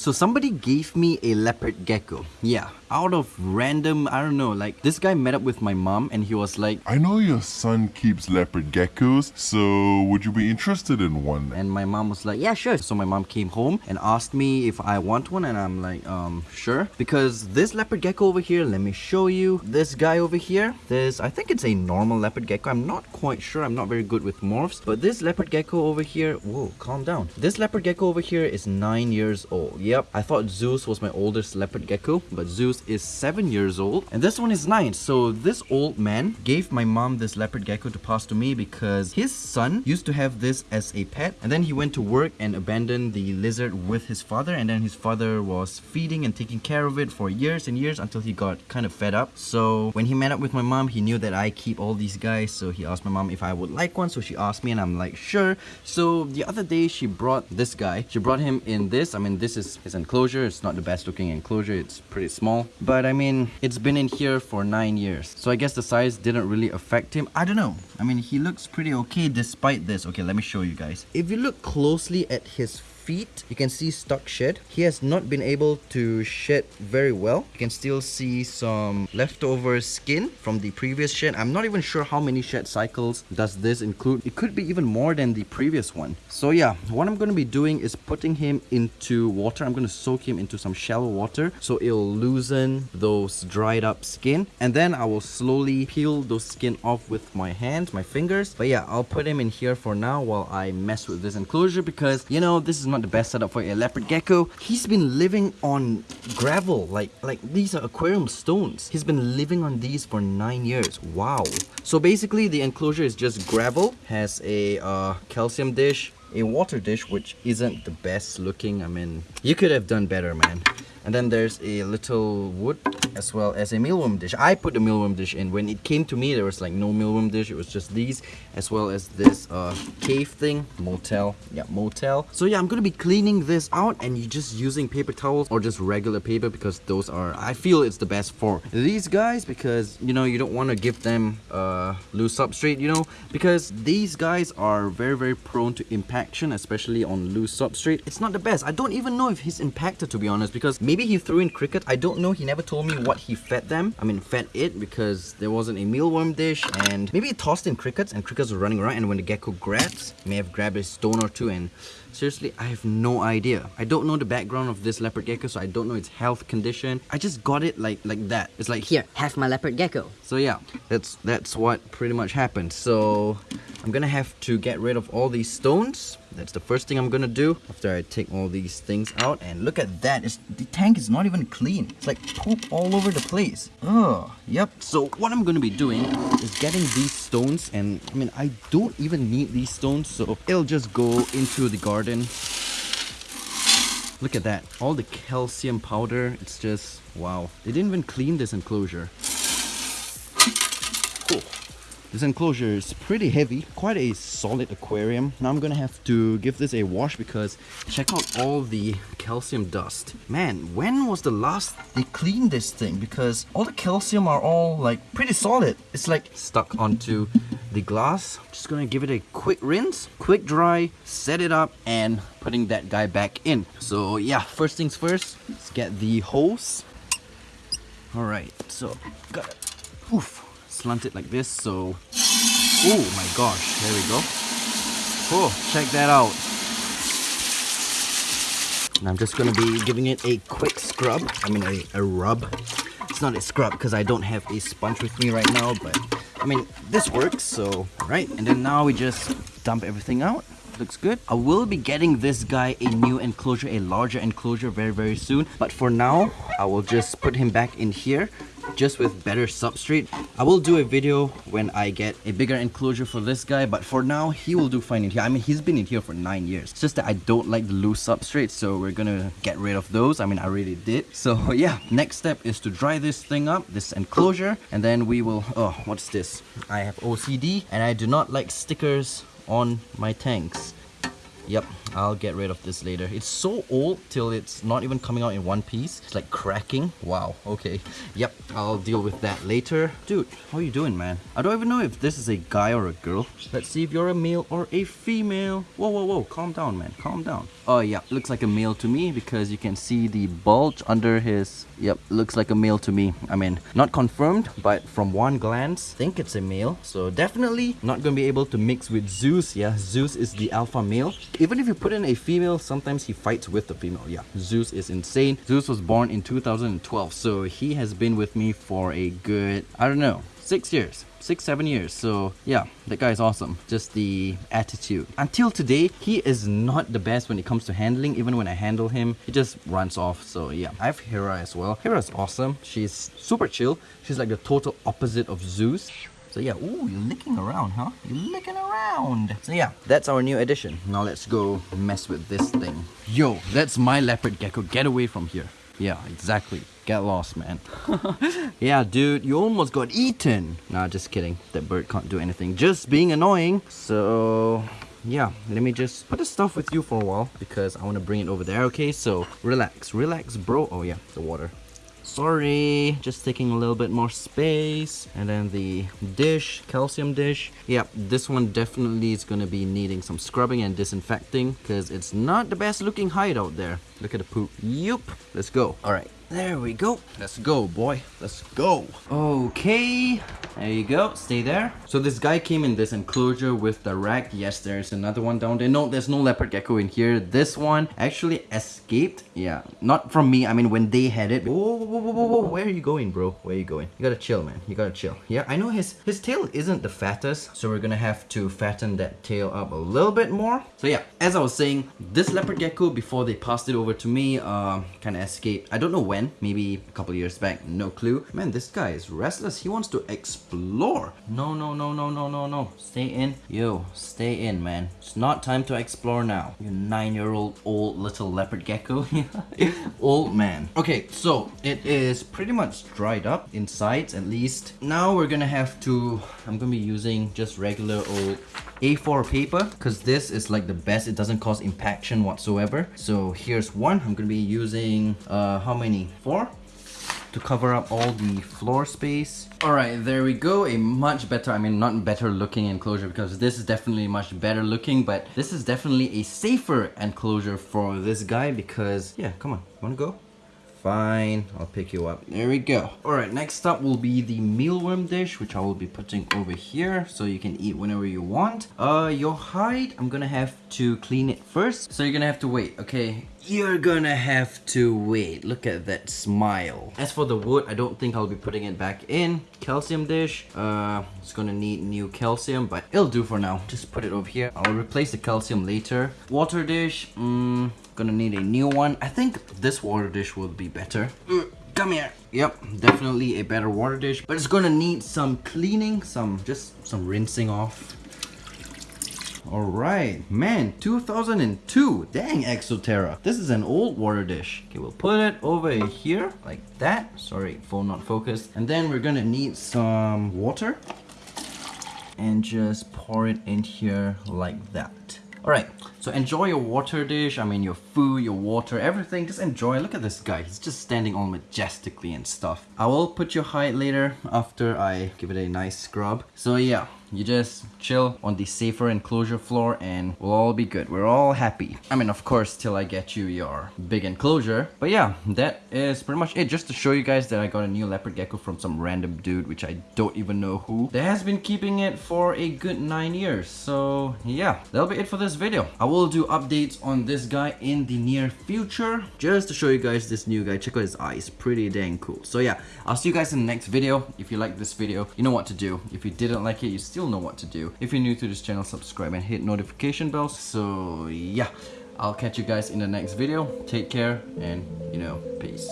So somebody gave me a leopard gecko. Yeah, out of random, I don't know, like this guy met up with my mom and he was like, I know your son keeps leopard geckos, so would you be interested in one? and my mom was like, yeah, sure. So my mom came home and asked me if I want one and I'm like, um, sure. Because this leopard gecko over here, let me show you. This guy over here, this, I think it's a normal leopard gecko. I'm not quite sure. I'm not very good with morphs. But this leopard gecko over here, whoa, calm down. This leopard gecko over here is nine years old. Yep, I thought Zeus was my oldest leopard gecko, but Zeus is seven years old. And this one is nine. So this old man gave my mom this leopard gecko to pass to me because his son used to have this as a pet. And then he went to work and abandoned the lizard with his father. And then his father was feeding and taking care of it for years and years until he got kind of fed up. So when he met up with my mom, he knew that I keep all these guys. So he asked my mom if I would like one. So she asked me and I'm like, sure. So the other day she brought this guy. She brought him in this. I mean, this is his enclosure. It's not the best looking enclosure. It's pretty small. But I mean, it's been in here for nine years. So I guess the size didn't really affect him. I don't know. I mean, he looks pretty okay despite this. Okay, let me show you guys. If you look closely at his feet. You can see stuck shed. He has not been able to shed very well. You can still see some leftover skin from the previous shed. I'm not even sure how many shed cycles does this include. It could be even more than the previous one. So yeah what i'm going to be doing is putting him into water. I'm going to soak him into some shallow water so it'll loosen those dried up skin. And then i will slowly peel those skin off with my hands my fingers. But yeah i'll put him in here for now while i mess with this enclosure because you know this is not the best setup for a leopard gecko. He's been living on gravel, like like these are aquarium stones. He's been living on these for nine years. Wow. So basically the enclosure is just gravel, has a uh, calcium dish, a water dish which isn't the best looking. I mean, you could have done better, man. And then there's a little wood as well as a mealworm dish. I put the mealworm dish in. When it came to me, there was like no mealworm dish. It was just these as well as this uh, cave thing. Motel. Yeah, motel. So yeah, I'm to be cleaning this out and you just using paper towels or just regular paper because those are, I feel it's the best for these guys because, you know, you don't want to give them uh, loose substrate, you know, because these guys are very, very prone to impaction, especially on loose substrate. It's not the best. I don't even know if he's impacted to be honest because Maybe he threw in cricket. I don't know. He never told me what he fed them. I mean, fed it because there wasn't a mealworm dish and maybe he tossed in crickets and crickets were running around and when the gecko grabs, may have grabbed a stone or two and Seriously, I have no idea. I don't know the background of this leopard gecko, so I don't know its health condition. I just got it like like that. It's like Here, have my leopard gecko. so yeah, that's that's what pretty much happened. So I'm gonna have to get rid of all these stones. That's the first thing I'm gonna do after I take all these things out. And look at that, it's, the tank is not even clean. It's like poop all over the place. Oh, yep. So what I'm gonna be doing is getting these stones and I mean, I don't even need these stones. So it'll just go into the garden Look at that. All the calcium powder. It's just, wow. They didn't even clean this enclosure. Cool. This enclosure is pretty heavy, quite a solid aquarium. Now I'm gonna have to give this a wash because check out all the calcium dust. Man, when was the last they cleaned this thing? Because all the calcium are all like pretty solid. It's like stuck onto the glass. Just gonna give it a quick rinse, quick dry, set it up and putting that guy back in. So yeah, first things first, let's get the hose. Alright, so got it. poof, slant it like this so oh my gosh there we go oh check that out and I'm just gonna be giving it a quick scrub I mean a, a rub it's not a scrub because I don't have a sponge with me right now but I mean this works so right and then now we just dump everything out looks good. I will be getting this guy a new enclosure, a larger enclosure very, very soon. But for now, I will just put him back in here just with better substrate. I will do a video when I get a bigger enclosure for this guy, but for now, he will do fine in here. I mean, he's been in here for nine years. It's just that I don't like the loose substrate, so we're gonna get rid of those. I mean, I already did. So yeah, next step is to dry this thing up, this enclosure, and then we will, oh, what's this? I have OCD, and I do not like stickers on my tanks. Yep, I'll get rid of this later. It's so old till it's not even coming out in one piece. It's like cracking. Wow, okay. Yep, I'll deal with that later. Dude, how are you doing, man? I don't even know if this is a guy or a girl. Let's see if you're a male or a female. Whoa, whoa, whoa, calm down, man, calm down. Oh yeah, looks like a male to me because you can see the bulge under his... Yep, looks like a male to me. I mean, not confirmed, but from one glance, think it's a male. So definitely not gonna be able to mix with Zeus. Yeah, Zeus is the alpha male. Even if you put in a female, sometimes he fights with the female. Yeah, Zeus is insane. Zeus was born in 2012, so he has been with me for a good, I don't know, six years six seven years. So yeah that guy is awesome. Just the attitude. Until today he is not the best when it comes to handling. Even when i handle him he just runs off. So yeah. I have hera as well. Hera is awesome. She's super chill. She's like the total opposite of zeus so yeah, ooh, you're licking around, huh? You're licking around. So yeah, that's our new addition. Now let's go mess with this thing. Yo, that's my leopard gecko. Get away from here. Yeah, exactly. Get lost, man. yeah, dude, you almost got eaten. Nah, just kidding. That bird can't do anything. Just being annoying. So, yeah, let me just put the stuff with you for a while because I want to bring it over there, okay? So, relax, relax, bro. Oh yeah, the water. Sorry, just taking a little bit more space. And then the dish, calcium dish. Yeah, this one definitely is gonna be needing some scrubbing and disinfecting because it's not the best looking hide out there. Look at the poop. Yup, let's go. All right, there we go. Let's go, boy. Let's go. Okay, there you go. Stay there. So this guy came in this enclosure with the rack. Yes, there's another one down there. No, there's no leopard gecko in here. This one actually escaped. Yeah, not from me. I mean, when they had it. Whoa, whoa, whoa, whoa, whoa. Where are you going, bro? Where are you going? You gotta chill, man. You gotta chill. Yeah, I know his, his tail isn't the fattest. So we're gonna have to fatten that tail up a little bit more. So yeah, as I was saying, this leopard gecko, before they passed it over to me, uh, kind of escaped. I don't know when. Maybe a couple years back. No clue. Man, this guy is restless. He wants to explore. No, no, no, no, no, no, no. Stay in. Yo, stay in, man. It's not time to explore now. You nine-year-old old little leopard gecko. old man. Okay, so it is pretty much dried up inside at least. Now we're gonna have to, I'm gonna be using just regular old a4 paper because this is like the best it doesn't cause impaction whatsoever so here's one i'm gonna be using uh how many four to cover up all the floor space. Alright, there we go. A much better, I mean not better looking enclosure because this is definitely much better looking, but this is definitely a safer enclosure for this guy because, yeah, come on, wanna go? Fine, I'll pick you up. There we go. Alright, next up will be the mealworm dish, which I will be putting over here so you can eat whenever you want. Uh, your hide, I'm gonna have to clean it first. So you're gonna have to wait, okay? You're gonna have to wait. Look at that smile. As for the wood, I don't think I'll be putting it back in. Calcium dish, uh, it's gonna need new calcium, but it'll do for now. Just put it over here. I'll replace the calcium later. Water dish, mm, gonna need a new one. I think this water dish will be better. Uh, come here. Yep, definitely a better water dish, but it's gonna need some cleaning, some, just some rinsing off. Alright, man, 2002. Dang, Exo Terra. This is an old water dish. Okay, we'll put it over here, like that. Sorry, phone not focused. And then we're gonna need some water. And just pour it in here like that. Alright, so enjoy your water dish, I mean your food, your water, everything. Just enjoy. Look at this guy. He's just standing all majestically and stuff. I will put your height later after I give it a nice scrub. So yeah, you just chill on the safer enclosure floor and we'll all be good. We're all happy. I mean, of course, till I get you your big enclosure. But yeah, that is pretty much it. Just to show you guys that I got a new leopard gecko from some random dude, which I don't even know who. That has been keeping it for a good nine years. So yeah, that'll be it for this video. I will do updates on this guy in the near future. Just to show you guys this new guy. Check out his eyes. Pretty dang cool. So yeah, I'll see you guys in the next video. If you like this video, you know what to do. If you didn't like it, you still know what to do. If you're new to this channel, subscribe and hit notification bells. So yeah, I'll catch you guys in the next video. Take care and, you know, peace.